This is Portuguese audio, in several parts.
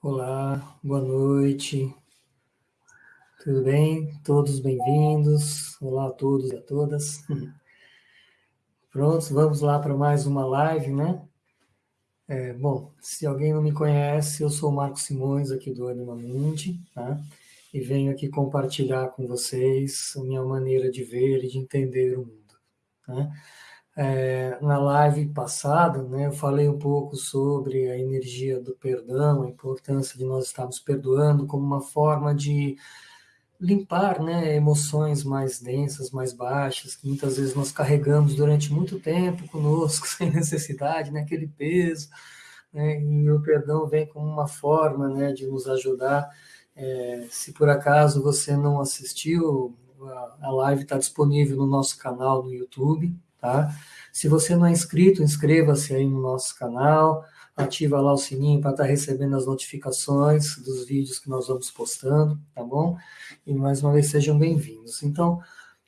Olá, boa noite. Tudo bem? Todos bem-vindos. Olá a todos e a todas. Prontos, vamos lá para mais uma live, né? É, bom, se alguém não me conhece, eu sou o Marco Simões, aqui do Anima Mundi, tá? E venho aqui compartilhar com vocês a minha maneira de ver e de entender o mundo, né? É, na live passada, né, eu falei um pouco sobre a energia do perdão, a importância de nós estarmos perdoando como uma forma de limpar né, emoções mais densas, mais baixas, que muitas vezes nós carregamos durante muito tempo conosco, sem necessidade, né, aquele peso. Né, e o perdão vem como uma forma né, de nos ajudar. É, se por acaso você não assistiu, a live está disponível no nosso canal no YouTube, tá? Se você não é inscrito, inscreva-se aí no nosso canal, ativa lá o sininho para estar tá recebendo as notificações dos vídeos que nós vamos postando, tá bom? E mais uma vez sejam bem-vindos. Então,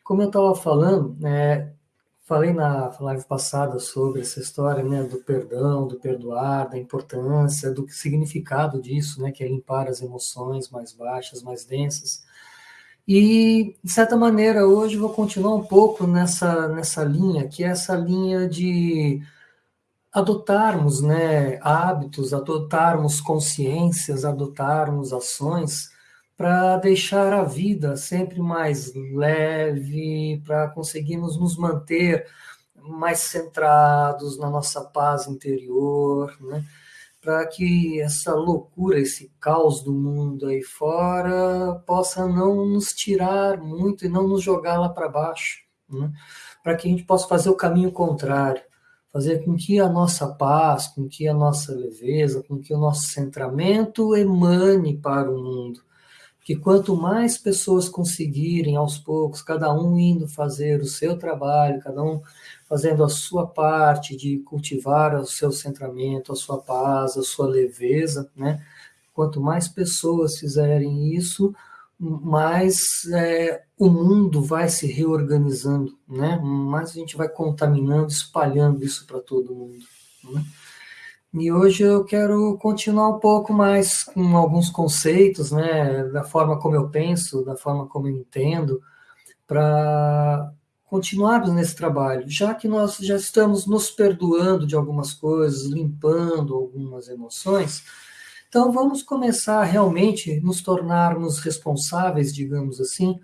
como eu estava falando, é, falei na live passada sobre essa história, né, do perdão, do perdoar, da importância, do significado disso, né, que é limpar as emoções mais baixas, mais densas. E, de certa maneira, hoje vou continuar um pouco nessa, nessa linha, que é essa linha de adotarmos né, hábitos, adotarmos consciências, adotarmos ações para deixar a vida sempre mais leve, para conseguirmos nos manter mais centrados na nossa paz interior, né? Para que essa loucura, esse caos do mundo aí fora possa não nos tirar muito e não nos jogar lá para baixo, né? para que a gente possa fazer o caminho contrário, fazer com que a nossa paz, com que a nossa leveza, com que o nosso centramento emane para o mundo. Que quanto mais pessoas conseguirem aos poucos, cada um indo fazer o seu trabalho, cada um fazendo a sua parte de cultivar o seu centramento, a sua paz, a sua leveza, né? Quanto mais pessoas fizerem isso, mais é, o mundo vai se reorganizando, né? Mais a gente vai contaminando, espalhando isso para todo mundo. Né? E hoje eu quero continuar um pouco mais com alguns conceitos, né? Da forma como eu penso, da forma como eu entendo, para continuarmos nesse trabalho, já que nós já estamos nos perdoando de algumas coisas, limpando algumas emoções, então vamos começar realmente nos tornarmos responsáveis, digamos assim,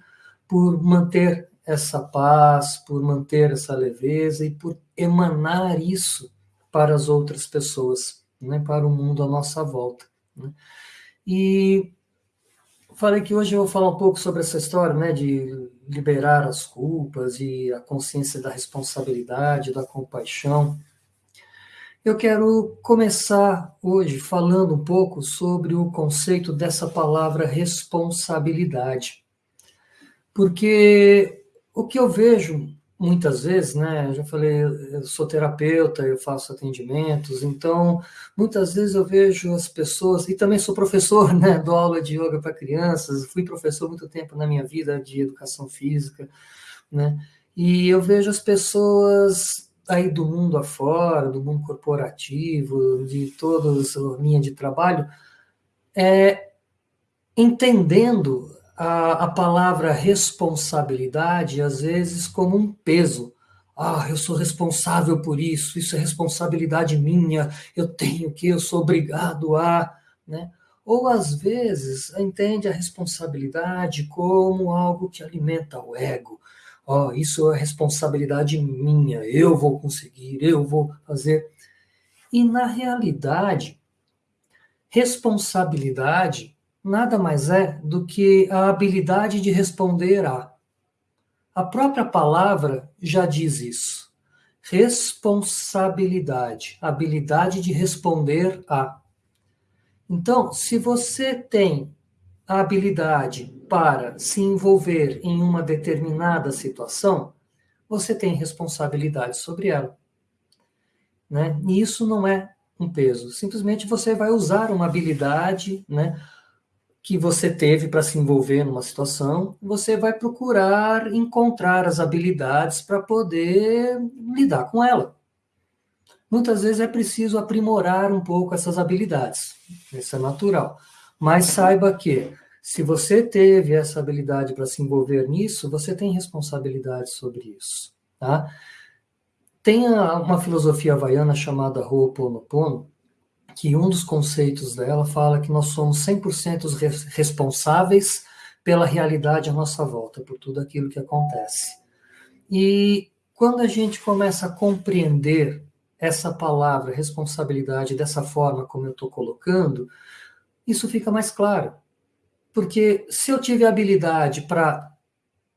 por manter essa paz, por manter essa leveza e por emanar isso para as outras pessoas, né, para o mundo à nossa volta. Né? E falei que hoje eu vou falar um pouco sobre essa história, né, de liberar as culpas e a consciência da responsabilidade, da compaixão. Eu quero começar hoje falando um pouco sobre o conceito dessa palavra responsabilidade. Porque o que eu vejo muitas vezes, né? Eu já falei, eu sou terapeuta, eu faço atendimentos, então muitas vezes eu vejo as pessoas, e também sou professor, né? Dou aula de yoga para crianças, fui professor muito tempo na minha vida de educação física, né? E eu vejo as pessoas aí do mundo afora, do mundo corporativo, de toda a linha de trabalho, é, entendendo a, a palavra responsabilidade, às vezes, como um peso. Ah, eu sou responsável por isso, isso é responsabilidade minha, eu tenho que, eu sou obrigado a. Né? Ou, às vezes, entende a responsabilidade como algo que alimenta o ego. Oh, isso é responsabilidade minha, eu vou conseguir, eu vou fazer. E, na realidade, responsabilidade nada mais é do que a habilidade de responder a. A própria palavra já diz isso. Responsabilidade, habilidade de responder a. Então, se você tem a habilidade para se envolver em uma determinada situação, você tem responsabilidade sobre ela. Né? E isso não é um peso. Simplesmente você vai usar uma habilidade, né? Que você teve para se envolver numa situação, você vai procurar encontrar as habilidades para poder lidar com ela. Muitas vezes é preciso aprimorar um pouco essas habilidades, isso é natural. Mas saiba que, se você teve essa habilidade para se envolver nisso, você tem responsabilidade sobre isso. Tá? Tem uma filosofia havaiana chamada Ho'oponopono, que um dos conceitos dela fala que nós somos 100% responsáveis pela realidade à nossa volta, por tudo aquilo que acontece. E quando a gente começa a compreender essa palavra responsabilidade dessa forma como eu estou colocando, isso fica mais claro. Porque se eu tive habilidade para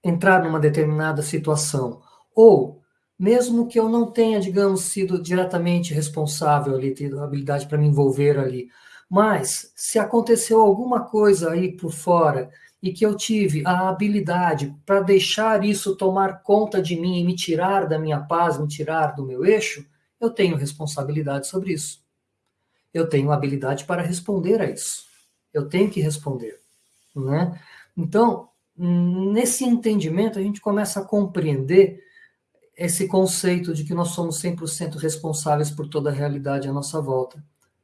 entrar numa determinada situação, ou mesmo que eu não tenha, digamos, sido diretamente responsável ali, tido habilidade para me envolver ali, mas se aconteceu alguma coisa aí por fora e que eu tive a habilidade para deixar isso tomar conta de mim e me tirar da minha paz, me tirar do meu eixo, eu tenho responsabilidade sobre isso. Eu tenho habilidade para responder a isso. Eu tenho que responder, né? Então, nesse entendimento, a gente começa a compreender esse conceito de que nós somos 100% responsáveis por toda a realidade à nossa volta.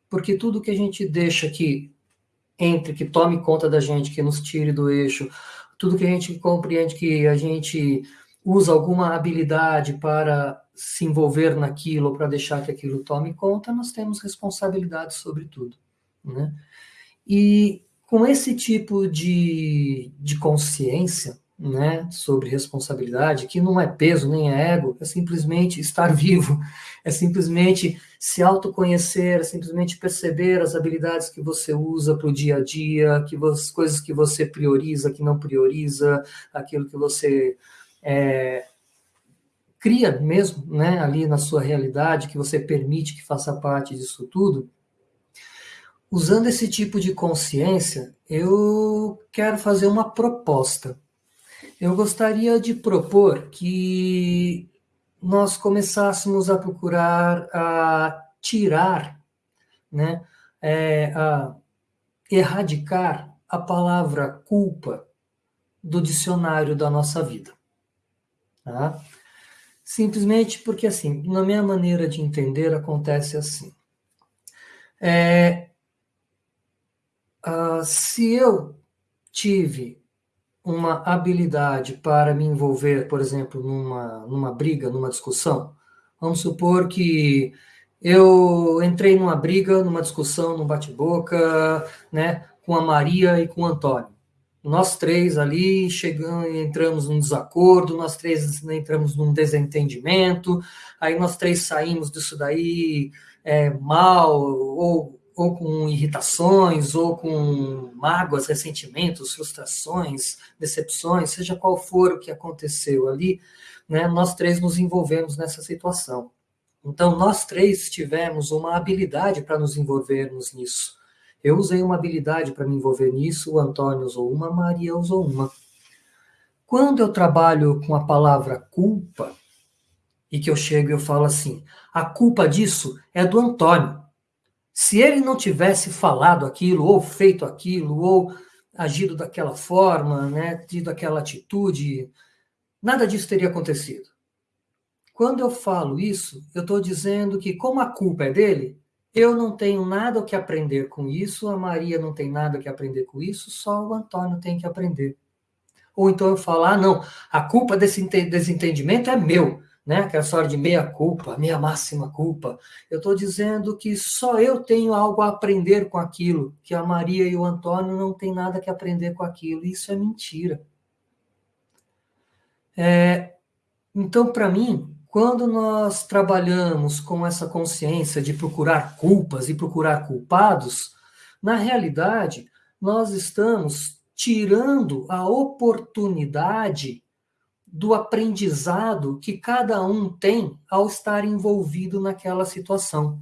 Porque tudo que a gente deixa que entre, que tome conta da gente, que nos tire do eixo, tudo que a gente compreende que a gente usa alguma habilidade para se envolver naquilo para deixar que aquilo tome conta, nós temos responsabilidade sobre tudo. Né? E com esse tipo de, de consciência né, sobre responsabilidade, que não é peso nem é ego, é simplesmente estar vivo, é simplesmente se autoconhecer, é simplesmente perceber as habilidades que você usa para o dia a dia, que você, coisas que você prioriza, que não prioriza, aquilo que você é, cria mesmo, né, ali na sua realidade, que você permite que faça parte disso tudo, usando esse tipo de consciência, eu quero fazer uma proposta. Eu gostaria de propor que nós começássemos a procurar a tirar, né, é, a erradicar a palavra culpa do dicionário da nossa vida. Tá? Simplesmente porque, assim, na minha maneira de entender, acontece assim. É, uh, se eu tive uma habilidade para me envolver, por exemplo, numa, numa briga, numa discussão, vamos supor que eu entrei numa briga, numa discussão, num bate-boca, né, com a Maria e com o Antônio. Nós três ali chegamos, entramos num desacordo, nós três entramos num desentendimento, aí nós três saímos disso daí é, mal, ou, ou com irritações, ou com mágoas, ressentimentos, frustrações, decepções, seja qual for o que aconteceu ali, né, nós três nos envolvemos nessa situação. Então, nós três tivemos uma habilidade para nos envolvermos nisso. Eu usei uma habilidade para me envolver nisso, o Antônio usou uma, a Maria usou uma. Quando eu trabalho com a palavra culpa, e que eu chego e eu falo assim, a culpa disso é do Antônio. Se ele não tivesse falado aquilo, ou feito aquilo, ou agido daquela forma, né, tido aquela atitude, nada disso teria acontecido. Quando eu falo isso, eu estou dizendo que, como a culpa é dele, eu não tenho nada o que aprender com isso, a Maria não tem nada o que aprender com isso, só o Antônio tem que aprender. Ou então eu falar, ah, não, a culpa desse desentendimento é meu, né? Aquela história de meia culpa, minha máxima culpa. Eu estou dizendo que só eu tenho algo a aprender com aquilo, que a Maria e o Antônio não têm nada que aprender com aquilo. Isso é mentira. É, então, para mim, quando nós trabalhamos com essa consciência de procurar culpas e procurar culpados, na realidade, nós estamos tirando a oportunidade do aprendizado que cada um tem ao estar envolvido naquela situação.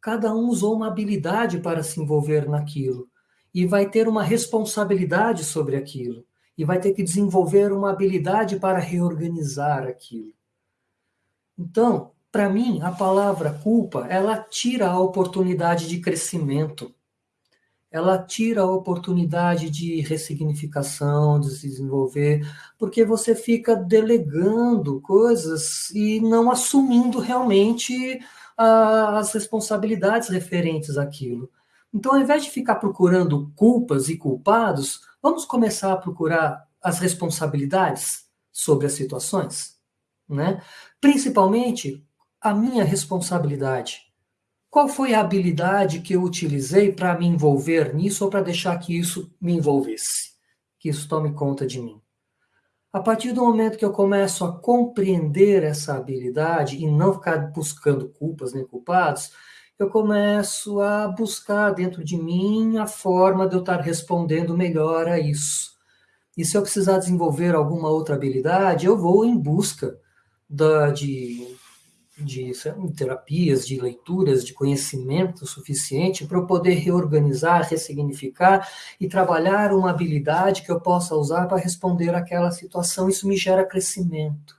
Cada um usou uma habilidade para se envolver naquilo e vai ter uma responsabilidade sobre aquilo e vai ter que desenvolver uma habilidade para reorganizar aquilo. Então, para mim, a palavra culpa, ela tira a oportunidade de crescimento. Ela tira a oportunidade de ressignificação, de se desenvolver, porque você fica delegando coisas e não assumindo realmente as responsabilidades referentes àquilo. Então, ao invés de ficar procurando culpas e culpados, vamos começar a procurar as responsabilidades sobre as situações, né? Principalmente a minha responsabilidade. Qual foi a habilidade que eu utilizei para me envolver nisso ou para deixar que isso me envolvesse? Que isso tome conta de mim. A partir do momento que eu começo a compreender essa habilidade e não ficar buscando culpas nem culpados, eu começo a buscar dentro de mim a forma de eu estar respondendo melhor a isso. E se eu precisar desenvolver alguma outra habilidade, eu vou em busca da, de de terapias, de leituras, de conhecimento suficiente para eu poder reorganizar, ressignificar e trabalhar uma habilidade que eu possa usar para responder àquela situação. Isso me gera crescimento.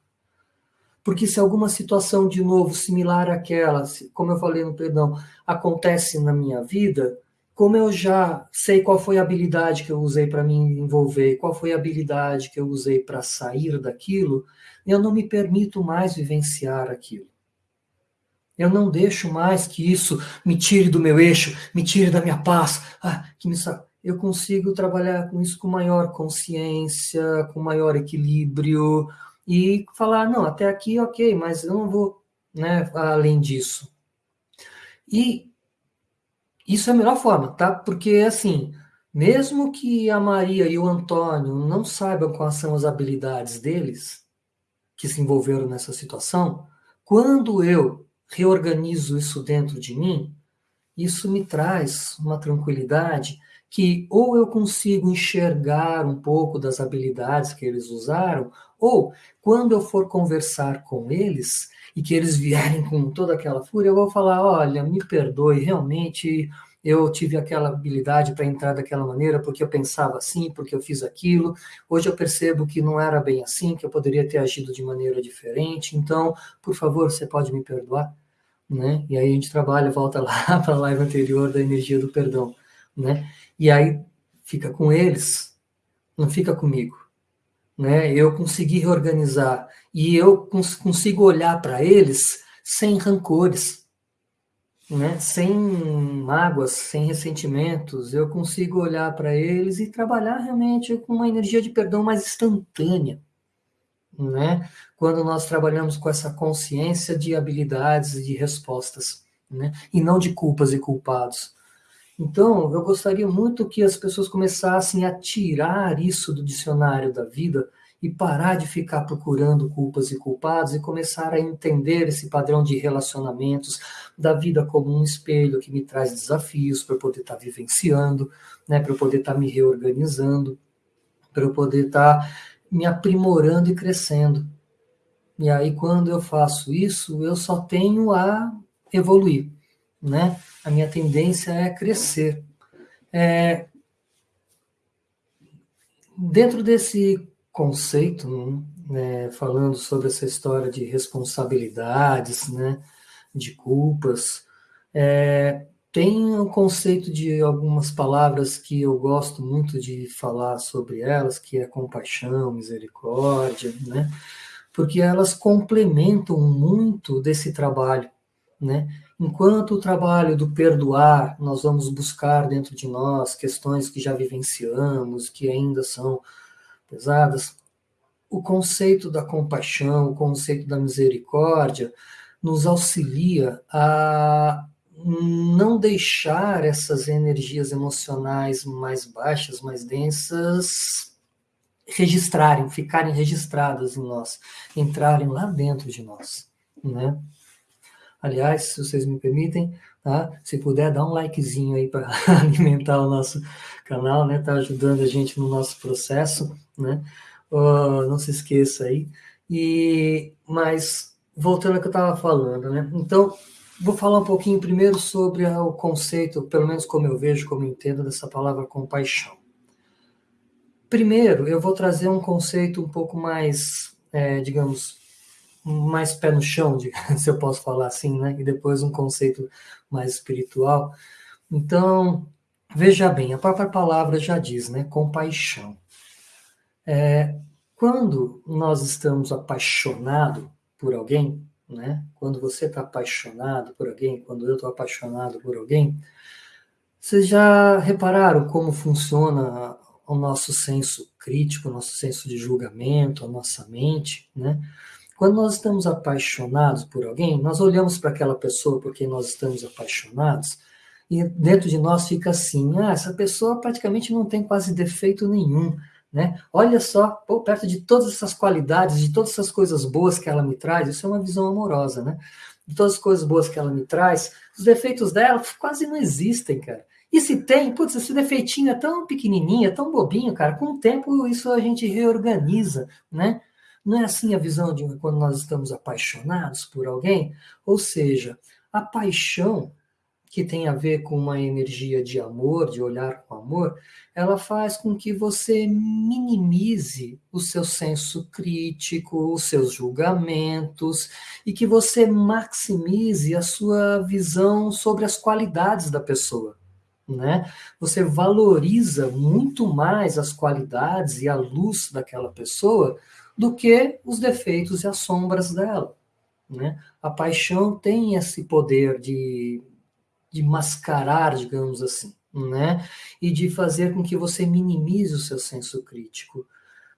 Porque se alguma situação, de novo, similar àquela, como eu falei no perdão, acontece na minha vida, como eu já sei qual foi a habilidade que eu usei para me envolver, qual foi a habilidade que eu usei para sair daquilo, eu não me permito mais vivenciar aquilo. Eu não deixo mais que isso me tire do meu eixo, me tire da minha paz. Ah, que me eu consigo trabalhar com isso com maior consciência, com maior equilíbrio e falar não, até aqui ok, mas eu não vou, né, além disso. E isso é a melhor forma, tá? Porque assim, mesmo que a Maria e o Antônio não saibam quais são as habilidades deles que se envolveram nessa situação, quando eu reorganizo isso dentro de mim, isso me traz uma tranquilidade que ou eu consigo enxergar um pouco das habilidades que eles usaram, ou quando eu for conversar com eles e que eles vierem com toda aquela fúria, eu vou falar: olha, me perdoe, realmente eu tive aquela habilidade para entrar daquela maneira porque eu pensava assim, porque eu fiz aquilo. Hoje eu percebo que não era bem assim, que eu poderia ter agido de maneira diferente. Então, por favor, você pode me perdoar? Né? E aí a gente trabalha, volta lá para a live anterior da energia do perdão, né? E aí fica com eles, não fica comigo, né? Eu consegui reorganizar e eu cons consigo olhar para eles sem rancores, né? sem mágoas, sem ressentimentos, eu consigo olhar para eles e trabalhar realmente com uma energia de perdão mais instantânea, né? Quando nós trabalhamos com essa consciência de habilidades e de respostas, né? E não de culpas e culpados. Então, eu gostaria muito que as pessoas começassem a tirar isso do dicionário da vida e parar de ficar procurando culpas e culpados e começar a entender esse padrão de relacionamentos da vida como um espelho que me traz desafios para eu poder estar tá vivenciando, né, para eu poder estar tá me reorganizando, para eu poder estar tá me aprimorando e crescendo. E aí, quando eu faço isso, eu só tenho a evoluir, né? A minha tendência é crescer. É... Dentro desse conceito, né, falando sobre essa história de responsabilidades, né, de culpas, é, tem o um conceito de algumas palavras que eu gosto muito de falar sobre elas, que é compaixão, misericórdia, né, porque elas complementam muito desse trabalho, né, Enquanto o trabalho do perdoar, nós vamos buscar dentro de nós questões que já vivenciamos, que ainda são pesadas, o conceito da compaixão, o conceito da misericórdia, nos auxilia a não deixar essas energias emocionais mais baixas, mais densas, registrarem, ficarem registradas em nós, entrarem lá dentro de nós, né? Aliás, se vocês me permitem, tá? Se puder, dá um likezinho aí para alimentar o nosso canal, né? Tá ajudando a gente no nosso processo, né? Uh, não se esqueça aí. E, mas, voltando ao que eu estava falando, né? Então, vou falar um pouquinho primeiro sobre o conceito, pelo menos como eu vejo, como eu entendo, dessa palavra compaixão. Primeiro, eu vou trazer um conceito um pouco mais, é, digamos, mais pé no chão, se eu posso falar assim, né? E depois um conceito mais espiritual. Então, Veja bem, a própria palavra já diz, né? Compaixão. É, quando nós estamos apaixonados por alguém, né? Quando você está apaixonado por alguém, quando eu estou apaixonado por alguém, vocês já repararam como funciona o nosso senso crítico, o nosso senso de julgamento, a nossa mente, né? Quando nós estamos apaixonados por alguém, nós olhamos para aquela pessoa porque nós estamos apaixonados e dentro de nós fica assim: ah, essa pessoa praticamente não tem quase defeito nenhum. Né? Olha só, pô, perto de todas essas qualidades, de todas essas coisas boas que ela me traz, isso é uma visão amorosa, né? De todas as coisas boas que ela me traz, os defeitos dela quase não existem, cara. E se tem, putz, esse defeitinho é tão pequenininho, é tão bobinho, cara, com o tempo isso a gente reorganiza, né? Não é assim a visão de quando nós estamos apaixonados por alguém? Ou seja, a paixão, que tem a ver com uma energia de amor, de olhar com amor, ela faz com que você minimize o seu senso crítico, os seus julgamentos e que você maximize a sua visão sobre as qualidades da pessoa. Né? Você valoriza muito mais as qualidades e a luz daquela pessoa do que os defeitos e as sombras dela. Né? A paixão tem esse poder de, de mascarar, digamos assim, né? e de fazer com que você minimize o seu senso crítico.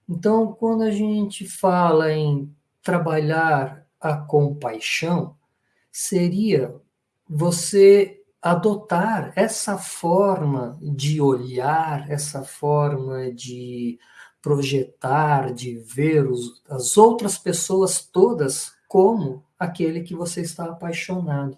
Então, quando a gente fala em trabalhar a compaixão, seria você adotar essa forma de olhar, essa forma de projetar, de ver os, as outras pessoas todas como aquele que você está apaixonado.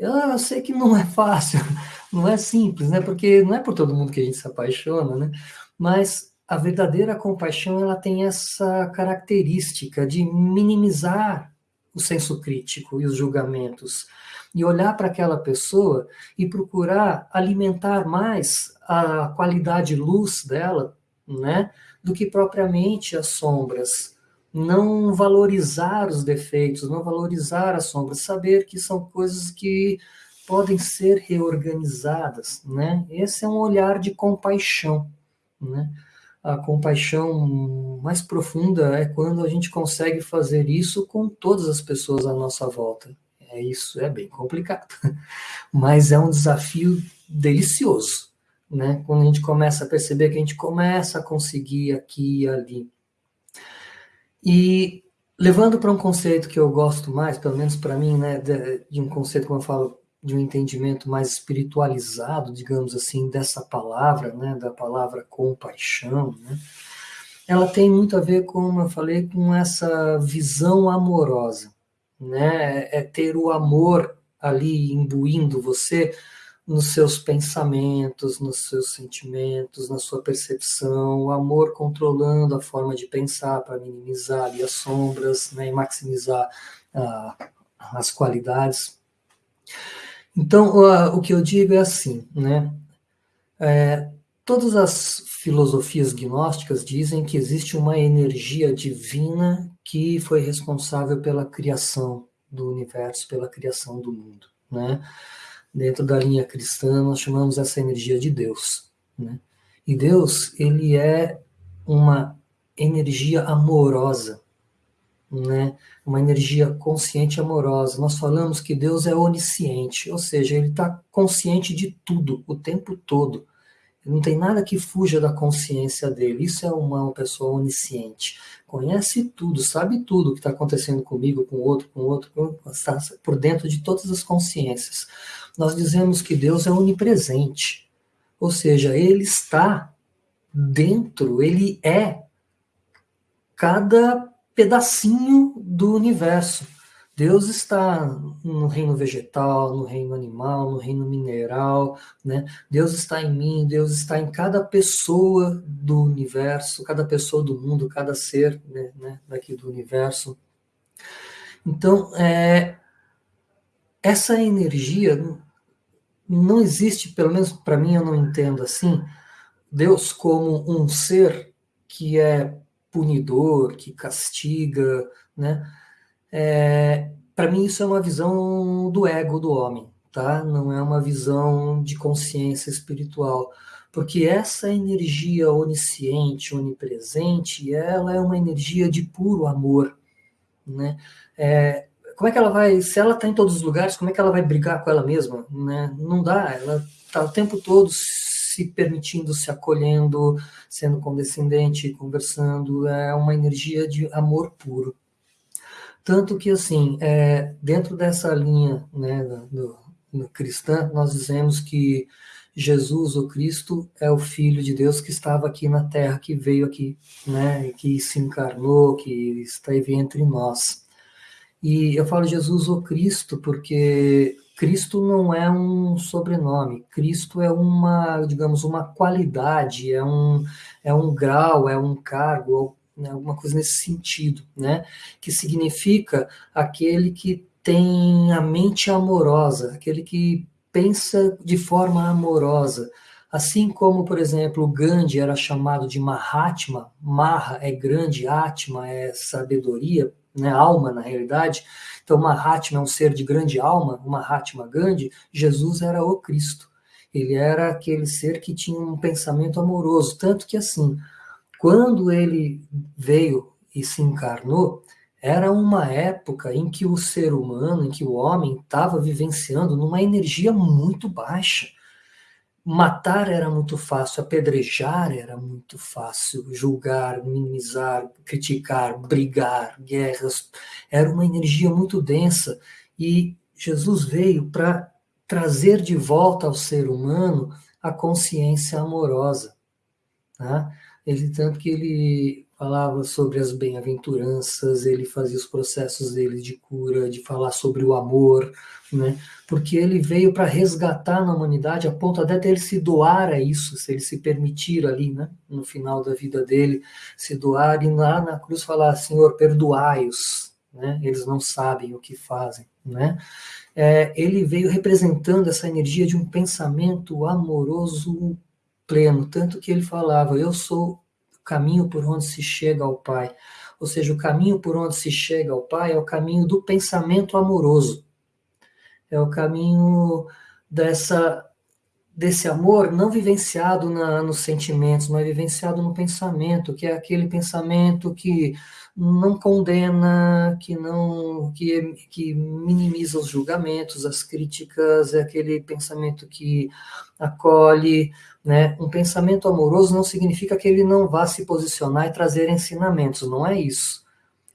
Eu, eu, sei que não é fácil, não é simples, né? Porque não é por todo mundo que a gente se apaixona, né? Mas a verdadeira compaixão ela tem essa característica de minimizar o senso crítico e os julgamentos e olhar para aquela pessoa e procurar alimentar mais a qualidade luz dela né, do que propriamente as sombras. Não valorizar os defeitos, não valorizar as sombras, saber que são coisas que podem ser reorganizadas, né? Esse é um olhar de compaixão, né? A compaixão mais profunda é quando a gente consegue fazer isso com todas as pessoas à nossa volta. É isso, é bem complicado, mas é um desafio delicioso, né? Quando a gente começa a perceber que a gente começa a conseguir aqui e ali. E levando para um conceito que eu gosto mais, pelo menos para mim, né, de, de, um conceito, como eu falo, de um entendimento mais espiritualizado, digamos assim, dessa palavra, né, da palavra compaixão, né? Ela tem muito a ver, como eu falei, com essa visão amorosa, né? É ter o amor ali imbuindo você nos seus pensamentos, nos seus sentimentos, na sua percepção, o amor controlando a forma de pensar para minimizar as sombras né, e maximizar uh, as qualidades. Então, uh, o que eu digo é assim, né? É, todas as filosofias gnósticas dizem que existe uma energia divina que foi responsável pela criação do universo, pela criação do mundo, né? Dentro da linha cristã, nós chamamos essa energia de Deus. Né? E Deus, ele é uma energia amorosa, né? uma energia consciente e amorosa. Nós falamos que Deus é onisciente, ou seja, ele está consciente de tudo, o tempo todo. Não tem nada que fuja da consciência dele. Isso é uma pessoa onisciente. Conhece tudo, sabe tudo o que está acontecendo comigo, com o outro, com o outro, está por dentro de todas as consciências nós dizemos que Deus é onipresente. Ou seja, ele está dentro, ele é cada pedacinho do universo. Deus está no reino vegetal, no reino animal, no reino mineral, né? Deus está em mim, Deus está em cada pessoa do universo, cada pessoa do mundo, cada ser né, né daqui do universo. Então, é, essa energia não existe, pelo menos para mim eu não entendo assim, Deus como um ser que é punidor, que castiga, né? É, para mim isso é uma visão do ego do homem, tá? Não é uma visão de consciência espiritual, porque essa energia onisciente, onipresente, ela é uma energia de puro amor, né? É, como é que ela vai, se ela está em todos os lugares, como é que ela vai brigar com ela mesma, né? Não dá, ela está o tempo todo se permitindo, se acolhendo, sendo condescendente, conversando, é uma energia de amor puro. Tanto que, assim, é, dentro dessa linha né, do, do cristã, nós dizemos que Jesus, o Cristo, é o Filho de Deus que estava aqui na Terra, que veio aqui, né, que se encarnou, que esteve entre nós. E eu falo Jesus, o Cristo, porque Cristo não é um sobrenome, Cristo é uma, digamos, uma qualidade, é um, é um grau, é um cargo, né, alguma coisa nesse sentido, né? Que significa aquele que tem a mente amorosa, aquele que pensa de forma amorosa. Assim como, por exemplo, Gandhi era chamado de Mahatma, Maha é grande, Atma é sabedoria, né, alma na realidade. Então, Mahatma é um ser de grande alma, o Mahatma Gandhi, Jesus era o Cristo. Ele era aquele ser que tinha um pensamento amoroso, tanto que assim, quando ele veio e se encarnou, era uma época em que o ser humano, em que o homem estava vivenciando numa energia muito baixa. Matar era muito fácil, apedrejar era muito fácil, julgar, minimizar, criticar, brigar, guerras, era uma energia muito densa. E Jesus veio para trazer de volta ao ser humano a consciência amorosa. Né? Ele tanto que ele falava sobre as bem-aventuranças, ele fazia os processos dele de cura, de falar sobre o amor, né? Porque ele veio para resgatar na humanidade a ponto até dele se doar a isso, se ele se permitir ali, né? No final da vida dele, se doar e lá na cruz falar, Senhor, perdoai-os, né? Eles não sabem o que fazem, né? É, ele veio representando essa energia de um pensamento amoroso pleno, tanto que ele falava, eu sou caminho por onde se chega ao Pai. Ou seja, o caminho por onde se chega ao Pai é o caminho do pensamento amoroso. É o caminho dessa desse amor não vivenciado na, nos sentimentos, mas vivenciado no pensamento, que é aquele pensamento que não condena, que não que, que minimiza os julgamentos, as críticas, é aquele pensamento que acolhe, né? Um pensamento amoroso não significa que ele não vá se posicionar e trazer ensinamentos, não é isso.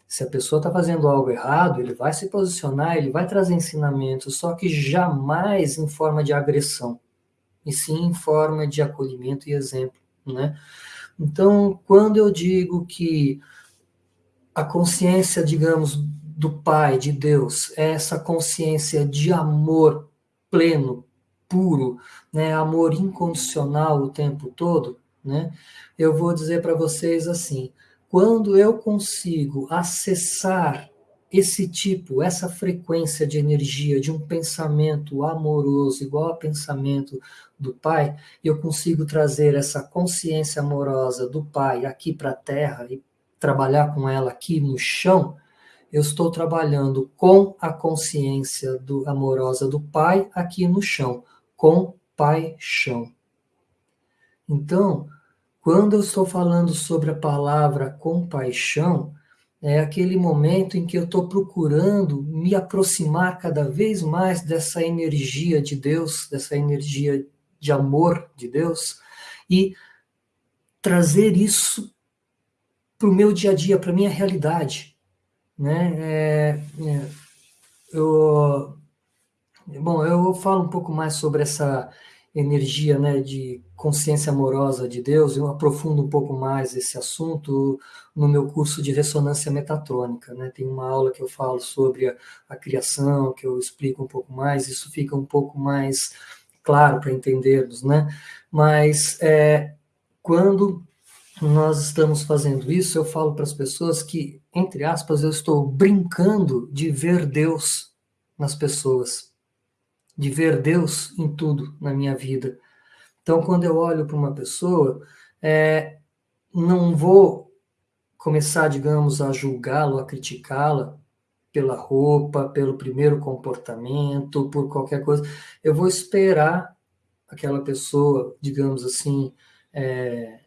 Se a pessoa está fazendo algo errado, ele vai se posicionar, ele vai trazer ensinamentos, só que jamais em forma de agressão, e sim em forma de acolhimento e exemplo, né? Então, quando eu digo que a consciência, digamos, do Pai, de Deus, é essa consciência de amor pleno, puro, né, amor incondicional o tempo todo, né, eu vou dizer para vocês assim: quando eu consigo acessar esse tipo, essa frequência de energia de um pensamento amoroso, igual ao pensamento do Pai, eu consigo trazer essa consciência amorosa do Pai aqui para a Terra e trabalhar com ela aqui no chão, eu estou trabalhando com a consciência do, amorosa do Pai aqui no chão, com paixão. Então, quando eu estou falando sobre a palavra compaixão, é aquele momento em que eu estou procurando me aproximar cada vez mais dessa energia de Deus, dessa energia de amor de Deus, e trazer isso para o meu dia a dia, para a minha realidade. Né? É, é, eu, bom, eu falo um pouco mais sobre essa energia né, de consciência amorosa de Deus, eu aprofundo um pouco mais esse assunto no meu curso de ressonância metatrônica. Né? Tem uma aula que eu falo sobre a, a criação, que eu explico um pouco mais, isso fica um pouco mais claro para entendermos, né? Mas é, quando nós estamos fazendo isso, eu falo para as pessoas que, entre aspas, eu estou brincando de ver Deus nas pessoas, de ver Deus em tudo na minha vida. Então, quando eu olho para uma pessoa, é, não vou começar, digamos, a julgá-la, a criticá-la, pela roupa, pelo primeiro comportamento, por qualquer coisa. Eu vou esperar aquela pessoa, digamos assim, é,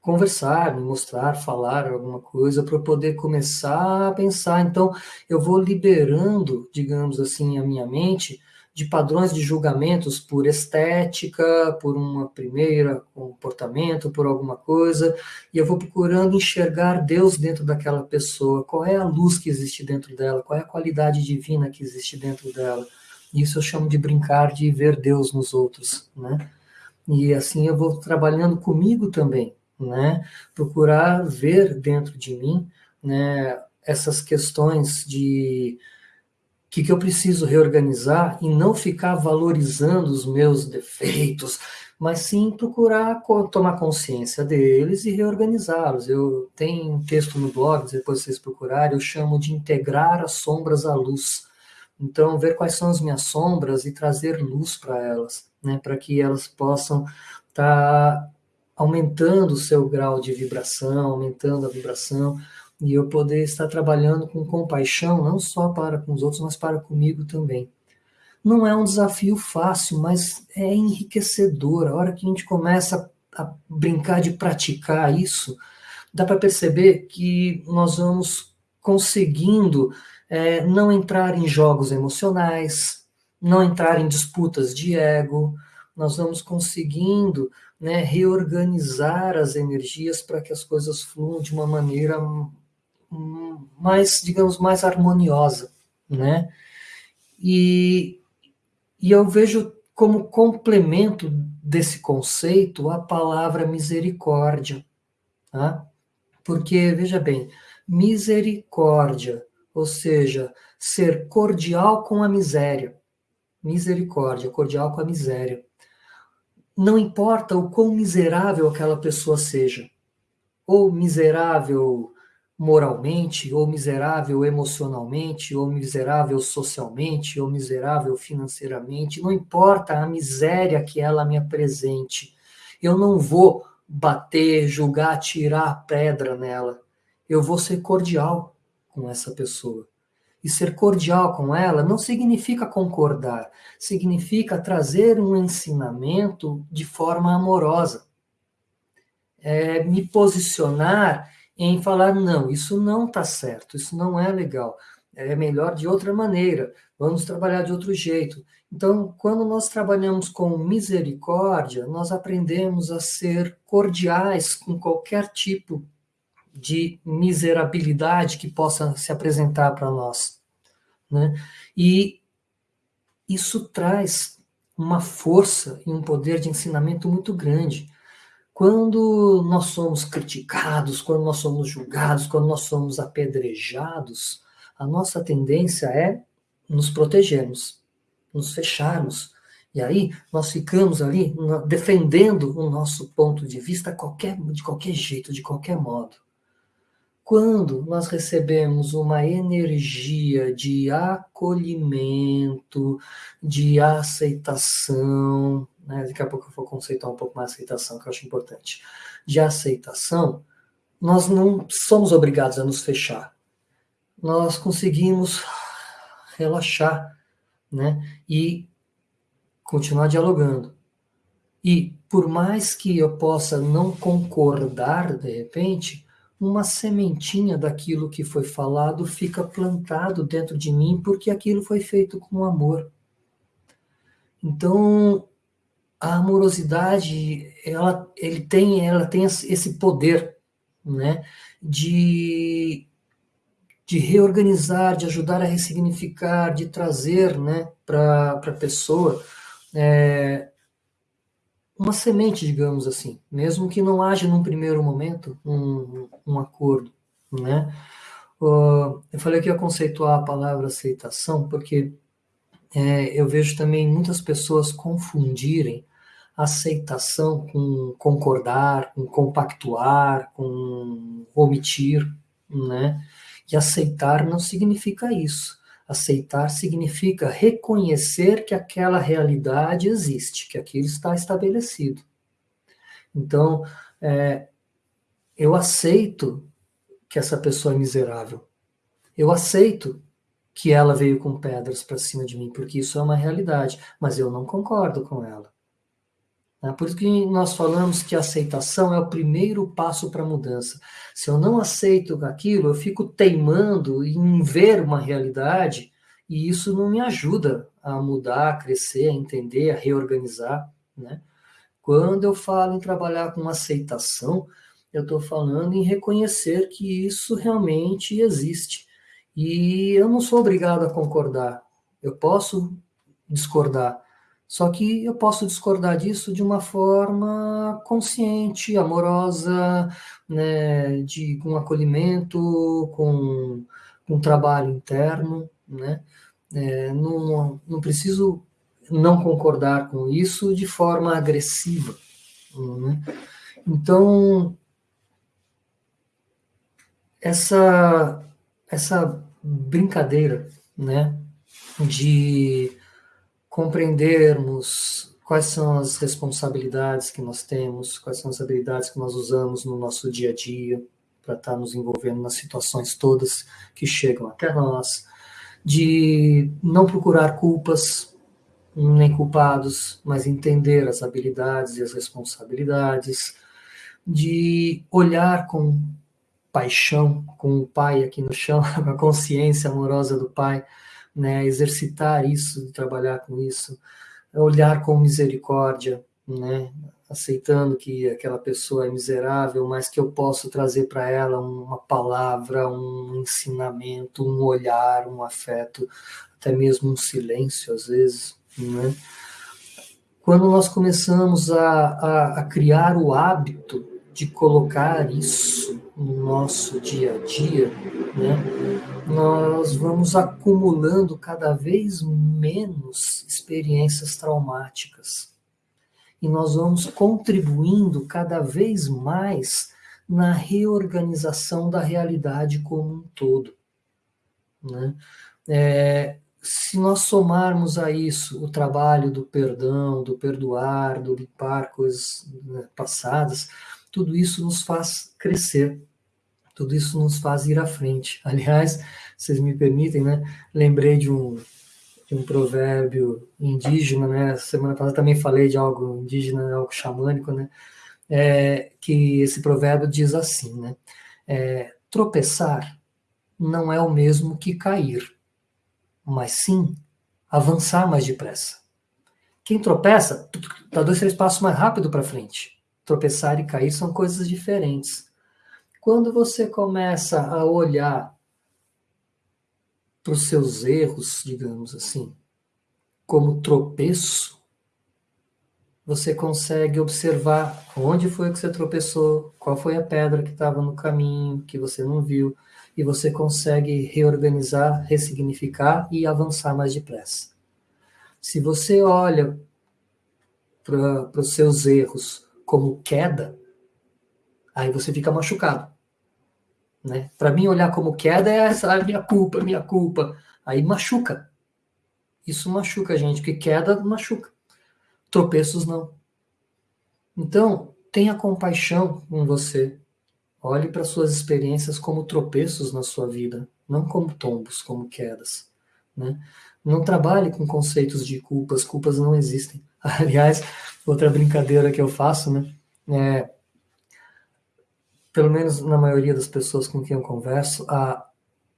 conversar, me mostrar, falar alguma coisa para poder começar a pensar. Então, eu vou liberando, digamos assim, a minha mente de padrões de julgamentos por estética, por uma primeira comportamento, por alguma coisa, e eu vou procurando enxergar Deus dentro daquela pessoa, qual é a luz que existe dentro dela, qual é a qualidade divina que existe dentro dela. Isso eu chamo de brincar de ver Deus nos outros, né? E assim eu vou trabalhando comigo também, né? Procurar ver dentro de mim, né, essas questões de que, que eu preciso reorganizar e não ficar valorizando os meus defeitos, mas sim procurar tomar consciência deles e reorganizá-los. Eu tenho um texto no blog, depois vocês procurarem, eu chamo de integrar as sombras à luz. Então, ver quais são as minhas sombras e trazer luz para elas, né, para que elas possam estar tá aumentando o seu grau de vibração, aumentando a vibração, e eu poder estar trabalhando com compaixão, não só para com os outros, mas para comigo também. Não é um desafio fácil, mas é enriquecedor. A hora que a gente começa a brincar de praticar isso, dá para perceber que nós vamos conseguindo é, não entrar em jogos emocionais, não entrar em disputas de ego, nós vamos conseguindo né, reorganizar as energias para que as coisas fluam de uma maneira mais, digamos, mais harmoniosa, né? E, e eu vejo como complemento desse conceito a palavra misericórdia, tá? Porque, veja bem, misericórdia, ou seja, ser cordial com a miséria, misericórdia, cordial com a miséria. Não importa o quão miserável aquela pessoa seja, ou miserável moralmente, ou miserável emocionalmente, ou miserável socialmente, ou miserável financeiramente, não importa a miséria que ela me apresente, eu não vou bater, julgar, tirar pedra nela. Eu vou ser cordial com essa pessoa. E ser cordial com ela não significa concordar, significa trazer um ensinamento de forma amorosa. É me posicionar em falar, não, isso não está certo, isso não é legal, é melhor de outra maneira, vamos trabalhar de outro jeito. Então, quando nós trabalhamos com misericórdia, nós aprendemos a ser cordiais com qualquer tipo de miserabilidade que possa se apresentar para nós. Né? E isso traz uma força e um poder de ensinamento muito grande. Quando nós somos criticados, quando nós somos julgados, quando nós somos apedrejados, a nossa tendência é nos protegermos, nos fecharmos. E aí nós ficamos ali defendendo o nosso ponto de vista qualquer, de qualquer jeito, de qualquer modo. Quando nós recebemos uma energia de acolhimento, de aceitação, né? daqui a pouco eu vou conceituar um pouco mais a aceitação, que eu acho importante, de aceitação, nós não somos obrigados a nos fechar. Nós conseguimos relaxar, né? E continuar dialogando. E por mais que eu possa não concordar de repente, uma sementinha daquilo que foi falado fica plantado dentro de mim porque aquilo foi feito com amor. Então, a amorosidade ela, ele tem, ela tem esse poder né, de, de reorganizar, de ajudar a ressignificar, de trazer né, para a pessoa é, uma semente, digamos assim, mesmo que não haja num primeiro momento um, um acordo. Né? Uh, eu falei que ia conceituar a palavra aceitação, porque é, eu vejo também muitas pessoas confundirem aceitação com concordar, com compactuar, com omitir, né? E aceitar não significa isso. Aceitar significa reconhecer que aquela realidade existe, que aquilo está estabelecido. Então, é, eu aceito que essa pessoa é miserável. Eu aceito que ela veio com pedras para cima de mim, porque isso é uma realidade, mas eu não concordo com ela. É por isso que nós falamos que a aceitação é o primeiro passo para a mudança. Se eu não aceito aquilo, eu fico teimando em ver uma realidade e isso não me ajuda a mudar, a crescer, a entender, a reorganizar. Né? Quando eu falo em trabalhar com aceitação, eu estou falando em reconhecer que isso realmente existe. E eu não sou obrigado a concordar. Eu posso discordar, só que eu posso discordar disso de uma forma consciente, amorosa, né, de, com acolhimento, com um trabalho interno, né? É, não, não preciso não concordar com isso de forma agressiva. Né? Então, essa, essa brincadeira né, de compreendermos quais são as responsabilidades que nós temos, quais são as habilidades que nós usamos no nosso dia a dia para estar nos envolvendo nas situações todas que chegam até nós, de não procurar culpas nem culpados, mas entender as habilidades e as responsabilidades, de olhar com paixão, com o pai aqui no chão, com a consciência amorosa do pai, né, exercitar isso, trabalhar com isso, olhar com misericórdia, né, aceitando que aquela pessoa é miserável, mas que eu posso trazer para ela uma palavra, um ensinamento, um olhar, um afeto, até mesmo um silêncio às vezes, né? Quando nós começamos a, a, a criar o hábito de colocar isso no nosso dia a dia, né, nós vamos acumulando cada vez menos experiências traumáticas. E nós vamos contribuindo cada vez mais na reorganização da realidade como um todo. Né? É, se nós somarmos a isso o trabalho do perdão, do perdoar, do limpar coisas né, passadas, tudo isso nos faz crescer, tudo isso nos faz ir à frente. Aliás, vocês me permitem, né? Lembrei de um, de um provérbio indígena, né? Semana passada também falei de algo indígena, algo xamânico, né? É, que esse provérbio diz assim, né? É, tropeçar não é o mesmo que cair, mas sim avançar mais depressa. Quem tropeça, dá dois, três passos mais rápido para frente tropeçar e cair são coisas diferentes. Quando você começa a olhar para os seus erros, digamos assim, como tropeço, você consegue observar onde foi que você tropeçou, qual foi a pedra que estava no caminho, que você não viu, e você consegue reorganizar, ressignificar e avançar mais depressa. Se você olha para os seus erros como queda, aí você fica machucado. Né? Para mim, olhar como queda é essa, ah, minha culpa, minha culpa. Aí machuca. Isso machuca a gente, porque queda machuca. Tropeços não. Então, tenha compaixão com você. Olhe para suas experiências como tropeços na sua vida, não como tombos, como quedas. Né? Não trabalhe com conceitos de culpas, culpas não existem. Aliás, outra brincadeira que eu faço, né? É, pelo menos na maioria das pessoas com quem eu converso, a,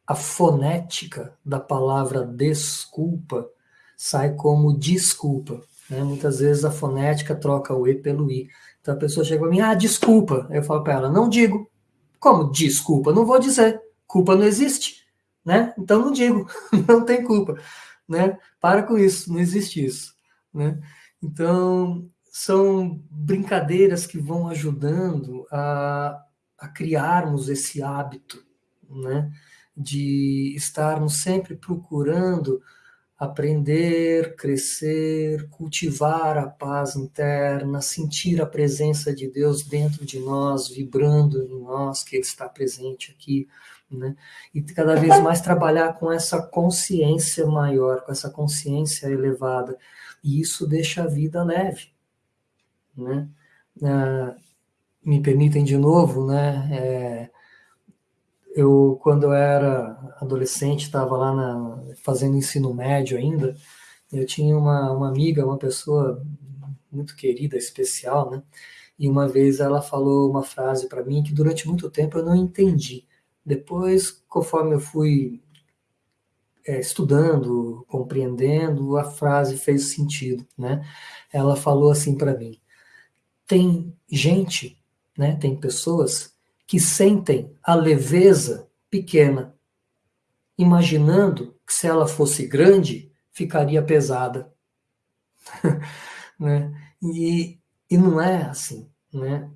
a fonética da palavra desculpa sai como desculpa. Né? Muitas vezes a fonética troca o E pelo I. Então a pessoa chega para mim, ah, desculpa. Eu falo para ela, não digo. Como desculpa? Não vou dizer. Culpa não existe. Né? Então não digo, não tem culpa. Né? Para com isso, não existe isso. Né? Então, são brincadeiras que vão ajudando a, a criarmos esse hábito, né? De estarmos sempre procurando aprender, crescer, cultivar a paz interna, sentir a presença de Deus dentro de nós, vibrando em nós, que Ele está presente aqui, né? E cada vez mais trabalhar com essa consciência maior, com essa consciência elevada, e isso deixa a vida leve. Né? Ah, me permitem de novo, né? É, eu quando eu era adolescente, estava lá na, fazendo ensino médio ainda, eu tinha uma, uma amiga, uma pessoa muito querida, especial, né? E uma vez ela falou uma frase para mim que durante muito tempo eu não entendi. Depois, conforme eu fui é, estudando, compreendendo, a frase fez sentido, né? Ela falou assim para mim: tem gente, né? Tem pessoas que sentem a leveza pequena, imaginando que se ela fosse grande, ficaria pesada. né? E, e não é assim, né?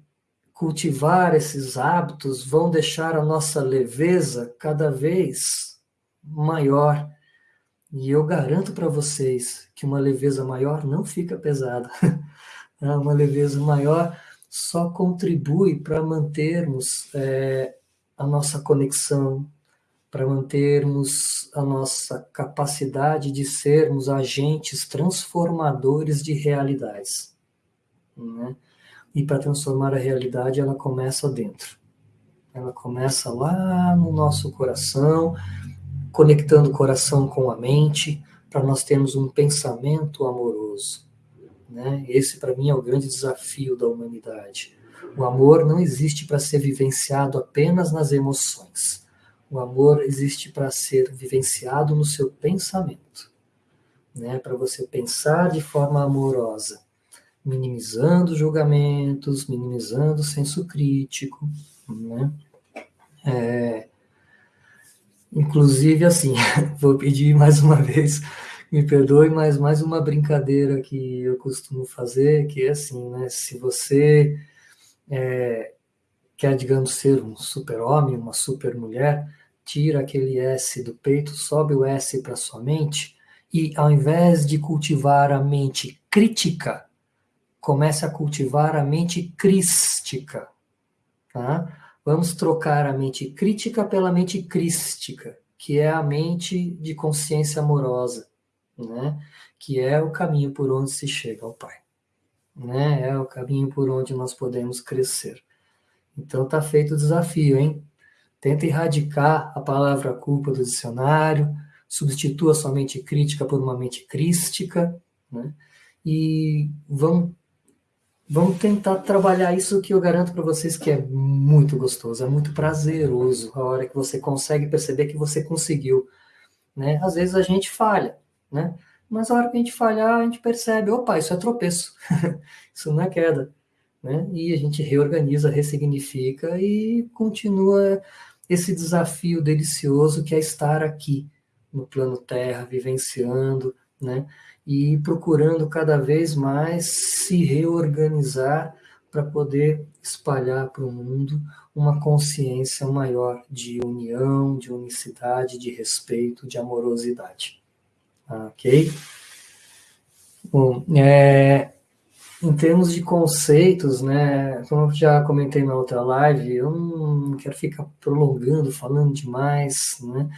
Cultivar esses hábitos vão deixar a nossa leveza cada vez maior. E eu garanto para vocês que uma leveza maior não fica pesada. uma leveza maior só contribui para mantermos é, a nossa conexão, para mantermos a nossa capacidade de sermos agentes transformadores de realidades. Né? E para transformar a realidade, ela começa dentro. Ela começa lá no nosso coração, conectando o coração com a mente, para nós termos um pensamento amoroso. Né? Esse, para mim, é o grande desafio da humanidade. O amor não existe para ser vivenciado apenas nas emoções. O amor existe para ser vivenciado no seu pensamento. Né? Para você pensar de forma amorosa, minimizando julgamentos, minimizando senso crítico. Né? É, inclusive, assim, vou pedir mais uma vez me perdoe, mas mais uma brincadeira que eu costumo fazer, que é assim, né? Se você é, quer, digamos, ser um super-homem, uma super-mulher, tira aquele S do peito, sobe o S para sua mente, e ao invés de cultivar a mente crítica, comece a cultivar a mente crística. Tá? Vamos trocar a mente crítica pela mente crística, que é a mente de consciência amorosa né? que é o caminho por onde se chega ao Pai. Né? É o caminho por onde nós podemos crescer. Então tá feito o desafio, hein? Tenta erradicar a palavra culpa do dicionário, substitua sua mente crítica por uma mente crística, né? E vamos, vamos tentar trabalhar isso que eu garanto para vocês que é muito gostoso, é muito prazeroso a hora que você consegue perceber que você conseguiu, né? Às vezes a gente falha, né? Mas a hora que a gente falhar, a gente percebe, opa, isso é tropeço, isso não é queda, né? E a gente reorganiza, ressignifica e continua esse desafio delicioso que é estar aqui no plano Terra, vivenciando, né? E procurando cada vez mais se reorganizar para poder espalhar para o mundo uma consciência maior de união, de unicidade, de respeito, de amorosidade. Ok? Bom, é, em termos de conceitos, né, como eu já comentei na outra live, eu não quero ficar prolongando, falando demais, né,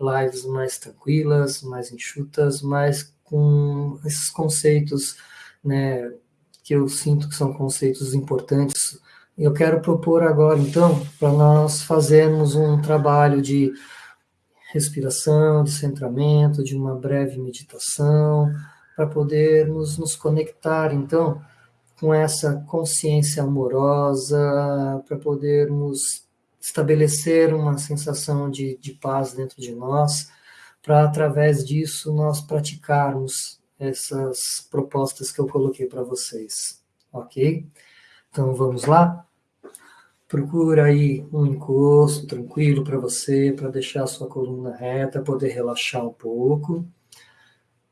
lives mais tranquilas, mais enxutas, mas com esses conceitos, né, que eu sinto que são conceitos importantes. Eu quero propor agora, então, para nós fazermos um trabalho de respiração, de centramento, de uma breve meditação, para podermos nos conectar, então, com essa consciência amorosa, para podermos estabelecer uma sensação de, de paz dentro de nós, para através disso nós praticarmos essas propostas que eu coloquei para vocês, ok? Então vamos lá? Procura aí um encosto tranquilo para você, para deixar a sua coluna reta, poder relaxar um pouco.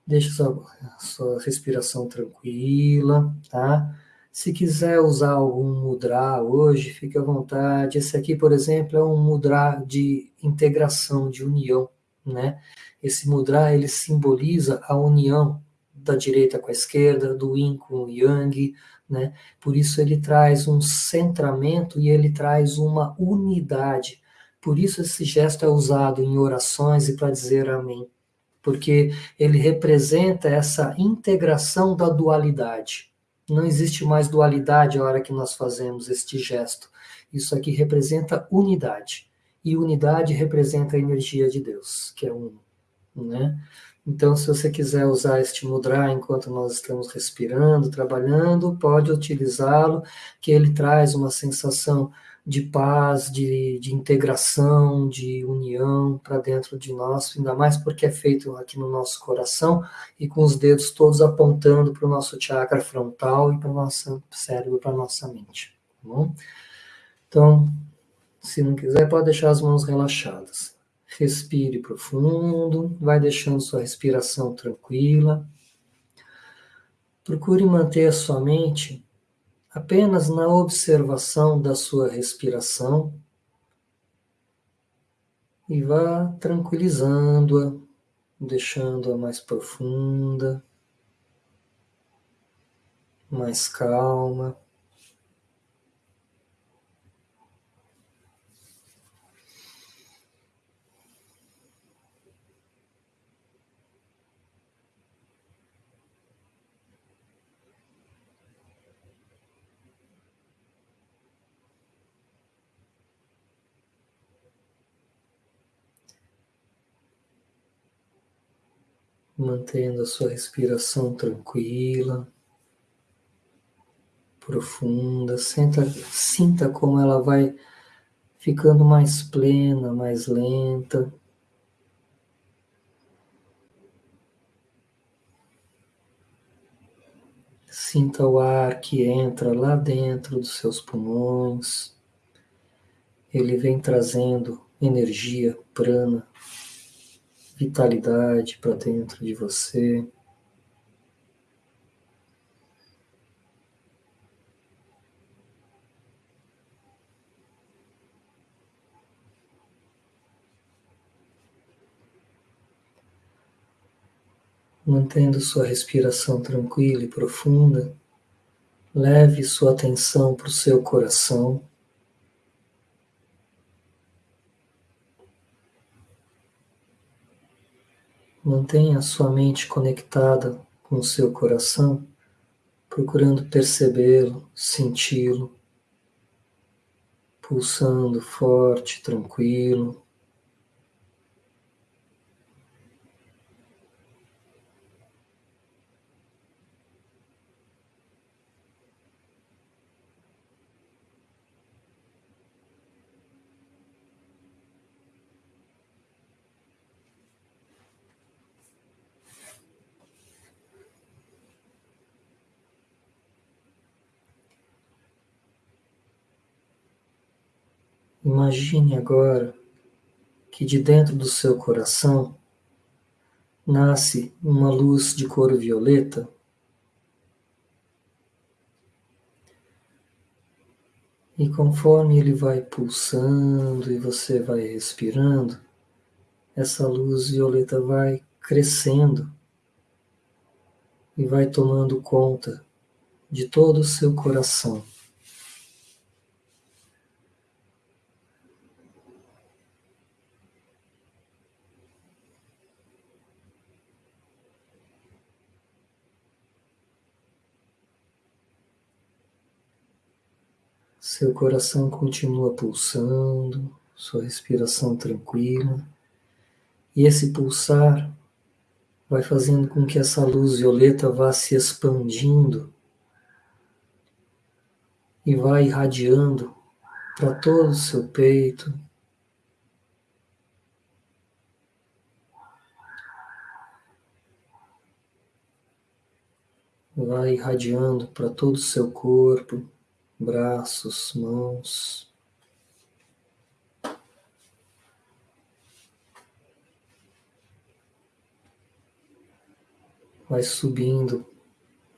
Deixa sua, sua respiração tranquila, tá? Se quiser usar algum mudra hoje, fique à vontade. Esse aqui, por exemplo, é um mudra de integração, de união, né? Esse mudra, ele simboliza a união da direita com a esquerda, do yin com o yang, né? Por isso ele traz um centramento e ele traz uma unidade. Por isso esse gesto é usado em orações e para dizer amém, porque ele representa essa integração da dualidade. Não existe mais dualidade a hora que nós fazemos este gesto. Isso aqui representa unidade. e unidade representa a energia de Deus, que é um, né? Então, se você quiser usar este mudra enquanto nós estamos respirando, trabalhando, pode utilizá-lo, que ele traz uma sensação de paz, de, de integração, de união para dentro de nós, ainda mais porque é feito aqui no nosso coração e com os dedos todos apontando para o nosso chakra frontal e para o nosso cérebro, para a nossa mente. Tá bom? Então, se não quiser, pode deixar as mãos relaxadas. Respire profundo, vai deixando sua respiração tranquila. Procure manter a sua mente apenas na observação da sua respiração e vá tranquilizando-a, deixando-a mais profunda, mais calma. Mantendo a sua respiração tranquila, profunda. Sinta, sinta como ela vai ficando mais plena, mais lenta. Sinta o ar que entra lá dentro dos seus pulmões. Ele vem trazendo energia prana vitalidade para dentro de você. Mantendo sua respiração tranquila e profunda, leve sua atenção para o seu coração. Mantenha a sua mente conectada com o seu coração, procurando percebê-lo, senti-lo, pulsando forte, tranquilo. Imagine agora que de dentro do seu coração nasce uma luz de cor violeta. E conforme ele vai pulsando e você vai respirando, essa luz violeta vai crescendo e vai tomando conta de todo o seu coração. Seu coração continua pulsando, sua respiração tranquila. E esse pulsar vai fazendo com que essa luz violeta vá se expandindo e vai irradiando para todo o seu peito. Vai irradiando para todo o seu corpo braços, mãos. Vai subindo,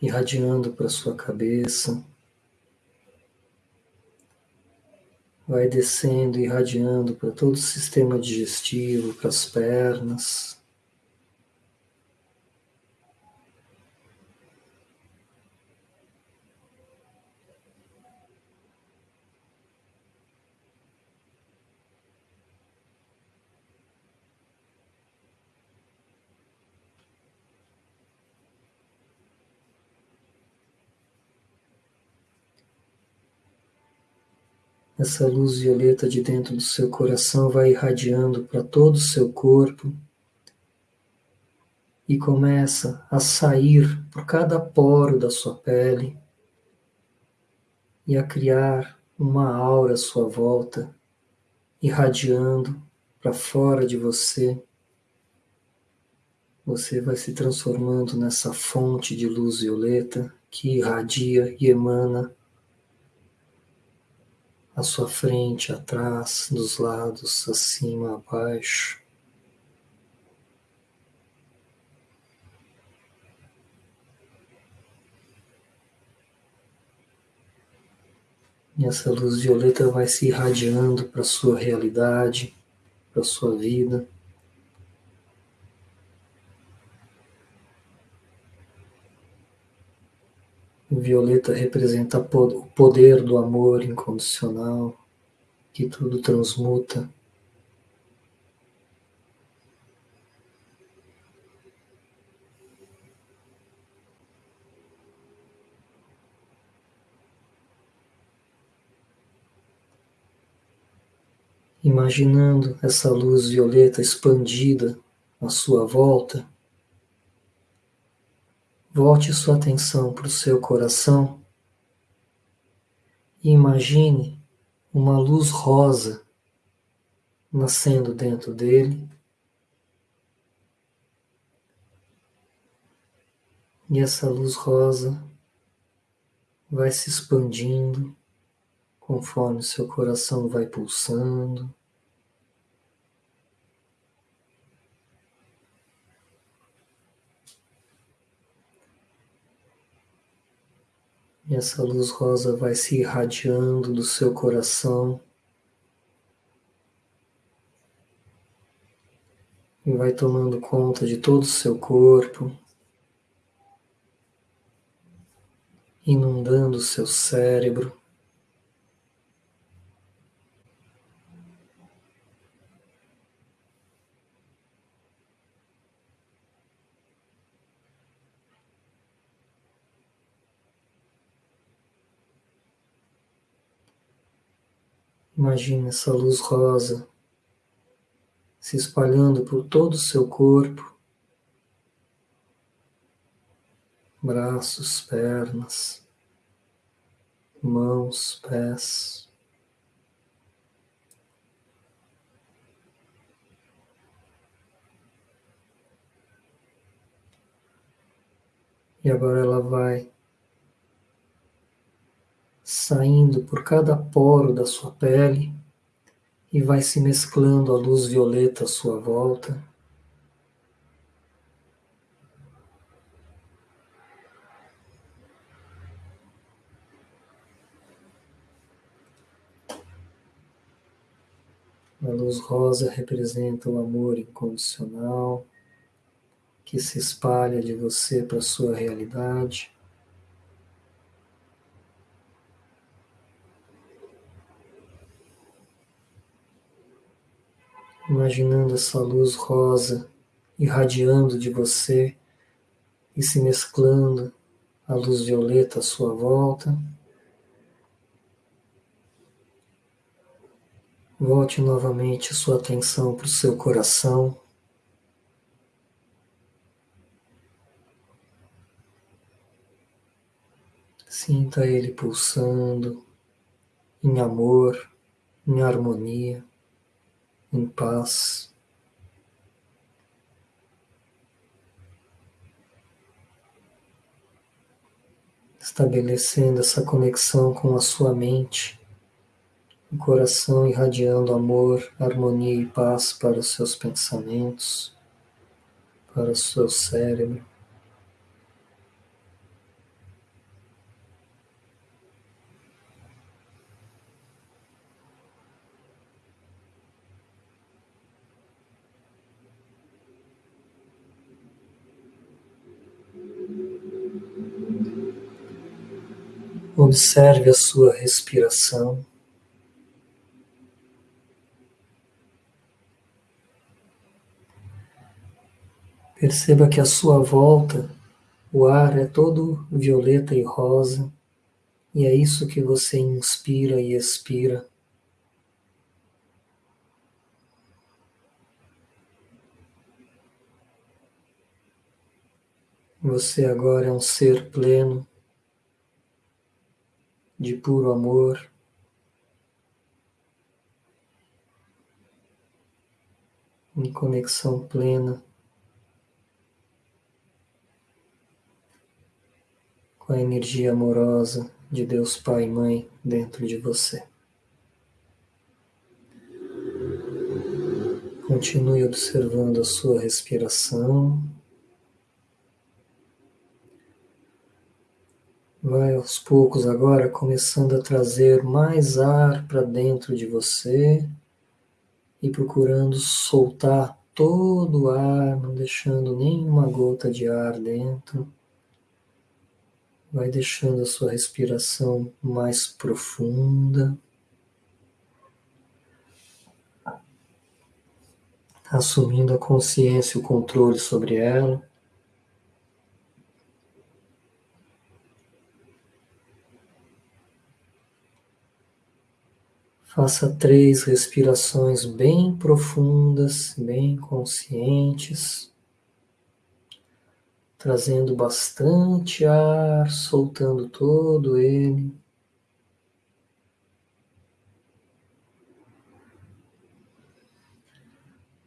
irradiando para sua cabeça. Vai descendo, irradiando para todo o sistema digestivo, para as pernas. Essa luz violeta de dentro do seu coração vai irradiando para todo o seu corpo e começa a sair por cada poro da sua pele e a criar uma aura à sua volta, irradiando para fora de você. Você vai se transformando nessa fonte de luz violeta que irradia e emana à sua frente, atrás, dos lados, acima, abaixo. E essa luz violeta vai se irradiando para a sua realidade, para a sua vida. Violeta representa o poder do amor incondicional, que tudo transmuta. Imaginando essa luz violeta expandida à sua volta, Volte sua atenção para o seu coração e imagine uma luz rosa nascendo dentro dele. E essa luz rosa vai se expandindo conforme seu coração vai pulsando. E essa luz rosa vai se irradiando do seu coração e vai tomando conta de todo o seu corpo, inundando o seu cérebro. Imagine essa luz rosa se espalhando por todo o seu corpo, braços, pernas, mãos, pés. E agora ela vai saindo por cada poro da sua pele e vai se mesclando a luz violeta à sua volta. A luz rosa representa o amor incondicional que se espalha de você para sua realidade. Imaginando essa luz rosa irradiando de você e se mesclando à luz violeta à sua volta. Volte novamente sua atenção para o seu coração. Sinta ele pulsando em amor, em harmonia em paz. Estabelecendo essa conexão com a sua mente, o coração irradiando amor, harmonia e paz para os seus pensamentos, para o seu cérebro. Observe a sua respiração. Perceba que à sua volta o ar é todo violeta e rosa, e é isso que você inspira e expira. Você agora é um ser pleno de puro amor. Em conexão plena com a energia amorosa de Deus Pai e Mãe dentro de você. Continue observando a sua respiração. Vai aos poucos agora começando a trazer mais ar para dentro de você e procurando soltar todo o ar, não deixando nenhuma gota de ar dentro. Vai deixando a sua respiração mais profunda. Assumindo a consciência e o controle sobre ela. Faça três respirações bem profundas, bem conscientes trazendo bastante ar, soltando todo ele.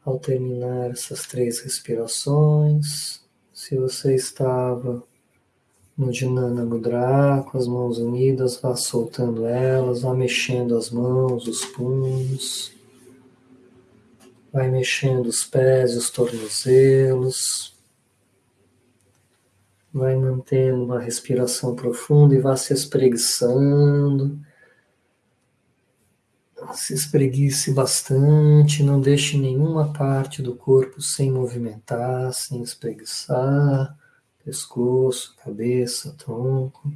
Ao terminar essas três respirações, se você estava no Dhinana Mudra, com as mãos unidas, vá soltando elas, vá mexendo as mãos, os punhos, vai mexendo os pés e os tornozelos. Vai mantendo uma respiração profunda e vá se espreguiçando. Se espreguice bastante, não deixe nenhuma parte do corpo sem movimentar, sem espreguiçar. Pescoço, cabeça, tronco.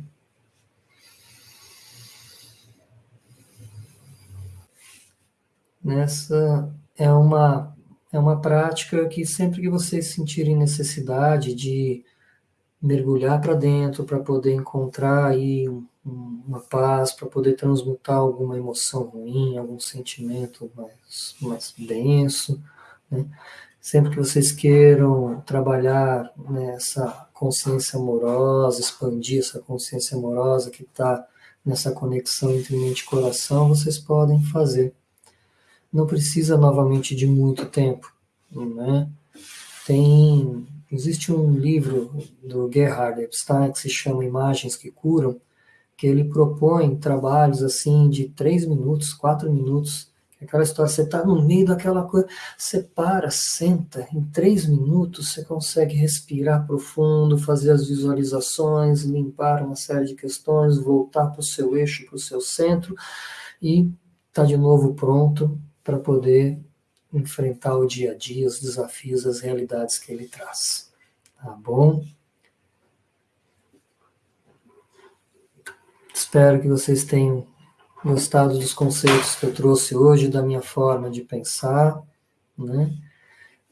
Nessa é uma é uma prática que sempre que vocês sentirem necessidade de mergulhar para dentro para poder encontrar aí um, uma paz, para poder transmutar alguma emoção ruim, algum sentimento mais, mais denso. Né? Sempre que vocês queiram trabalhar nessa consciência amorosa, expandir essa consciência amorosa que está nessa conexão entre mente e coração, vocês podem fazer. Não precisa novamente de muito tempo. Né? Tem Existe um livro do Gerhard Epstein que se chama Imagens que Curam, que ele propõe trabalhos assim de três minutos, quatro minutos, aquela história, você está no meio daquela coisa, você para, senta, em três minutos você consegue respirar profundo, fazer as visualizações, limpar uma série de questões, voltar para o seu eixo, para o seu centro e está de novo pronto para poder enfrentar o dia a dia, os desafios, as realidades que ele traz. Tá bom? Espero que vocês tenham gostado dos conceitos que eu trouxe hoje, da minha forma de pensar, né?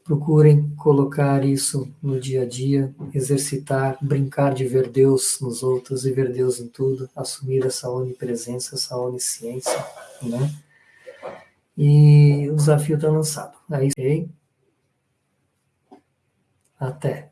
Procurem colocar isso no dia a dia, exercitar, brincar de ver Deus nos outros e ver Deus em tudo, assumir essa onipresença, essa onisciência, né? E o desafio está lançado. É isso aí. Até.